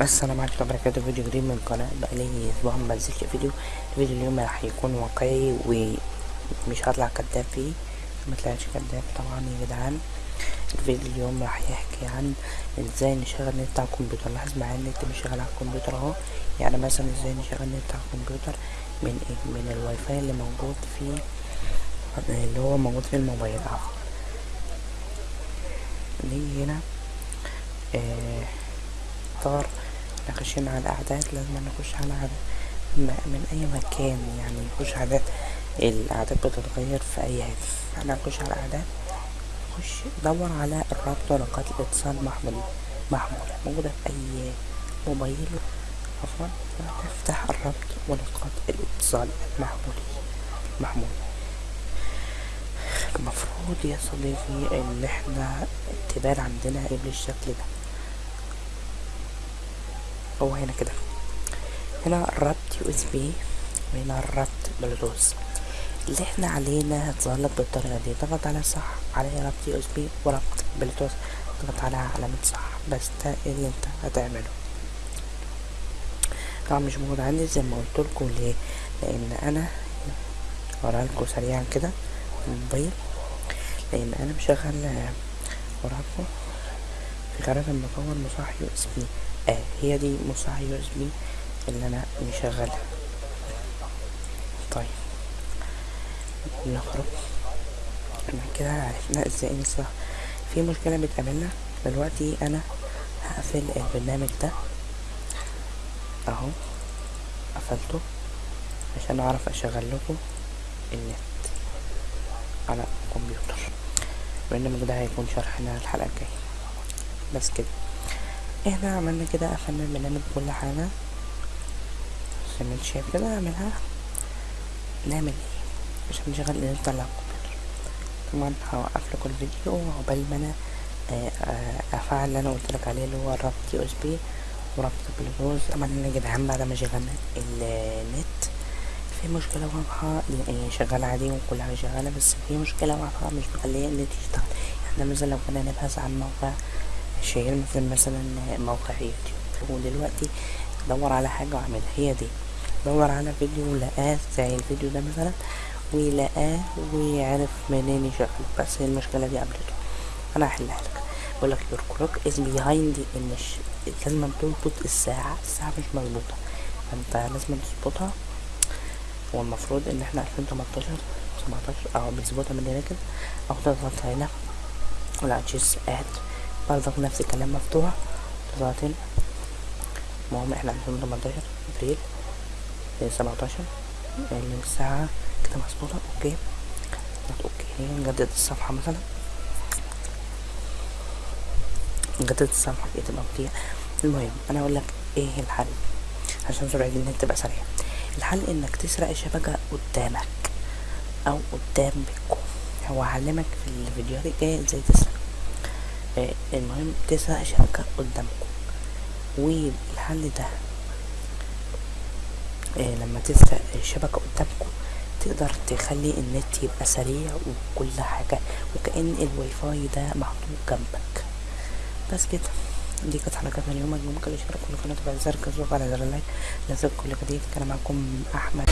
السلام عليكم وبركاته فيديو جديد من القناة بقالي أسبوع ما بنزلش فيديو. الفيديو اليوم راح يكون واقعي ومش هطلع كداب فيه مطلعش كداب طبعا يا جدعان. الفيديو اليوم راح يحكي عن إزاي نشغل النت على الكمبيوتر. لاحظ معايا النت مش شغال على الكمبيوتر أهو. يعني مثلا إزاي نشغل النت على الكمبيوتر؟ من إيه؟ من الواي فاي اللي موجود في اللي هو موجود في الموبايل. عفوا نيجي هنا. آه. اختار نخشين على الأعداد لازم نخش على عدد. من أي مكان يعني نخش اعداد الأعداد بتتغير في أي هاتف إحنا نخش على الأعداد. نخش دور على الرابط ونقاط الاتصال محمول محمول. موجودة في أي موبايل؟ عفوا. تفتح الرابط ونقاط الاتصال المحمولي محمول. المفروض يا صديقي إن إحنا تبان عندنا إيه بالشكل ده. هو هنا كده. هنا الربط USB وهنا الربط بلوتوث اللي إحنا علينا هتظهرلك بالطريقة دي. ضغط على صح على ربط USB وربط بلوتوث ضغط على علامة صح. بس ده اللي أنت هتعمله؟ طبعا مش موجود عندي زي ما قلت لكم ليه؟ لأن أنا اوريها لكم سريعا كده الموبايل. لأن أنا مشغل وراكم في قناة المطور مصاح USB آه هي دي مصاح USB اللي أنا مشغلها. طيب. نخرج. كده عرفنا إزاي نصح في مشكلة بتقابلنا دلوقتي. أنا هقفل البرنامج ده. أهو. قفلته عشان أعرف أشغل لكم النت على الكمبيوتر. البرنامج ده هيكون شرحنا الحلقة الجاية. بس كده. إحنا عملنا كده قفلنا البرنامج كل حاجة. زي شايف كده اعملها نعمل إيه؟ عشان نشغل النت على الكمبيوتر طبعا هوقف لكم الفيديو عقبال ما أنا افعل اللي أنا قلت لك عليه اللي هو الربط USB وربط بلوتوث عملنا يا جدعان بعد ما شغلنا النت في مشكلة واضحة شغالة عادي وكل حاجة شغالة بس في مشكلة واضحة مش مخلية النت يشتغل. يعني مثلا لو كنا نبحث عن موقع شهير مثل مثلا موقع يوتيوب. ودلوقتي دور على حاجة واعملها هي دي. دور على فيديو لقاه زي الفيديو ده مثلا. ولقاه وعرف منين يشغل بس المشكلة دي قابلته. أنا هحلها لك. بقول لك your clock is behind إن لازم تظبط الساعة. الساعة مش مظبوطة. فأنت لازم تظبطها. هو المفروض إن إحنا ألفين تمنتاشر سبعتاشر أو بنظبطها من هنا كده. أو تضغط هنا. ولا تشيز اد برضك نفس الكلام مفتوح. هنا المهم إحنا الفين تمنتاشر أبريل سبعتاشر الساعة كده مظبوطة. OK. OK. نجدد الصفحة مثلا. نجدد الصفحة دي تبقى مطيع. المهم أنا أقول لك إيه الحل عشان سرعة النت تبقى سريعة. الحل إنك تسرق الشبكة قدامك أو قدام بيتكم. هو هعلمك في الفيديوهات الجاية إزاي تسرق. المهم تسرق الشبكة قدامكم. والحل ده آه لما تسرق الشبكة قدامكم تقدر تخلي النت يبقى سريع وكل حاجة وكأن الواي فاي ده محطوط جنبك. بس كده. دي كانت حلقتنا اليوم اليوم كل اشترك في القناة زر الجرس على زر اللايك لازم كل جديد كان معكم أحمد.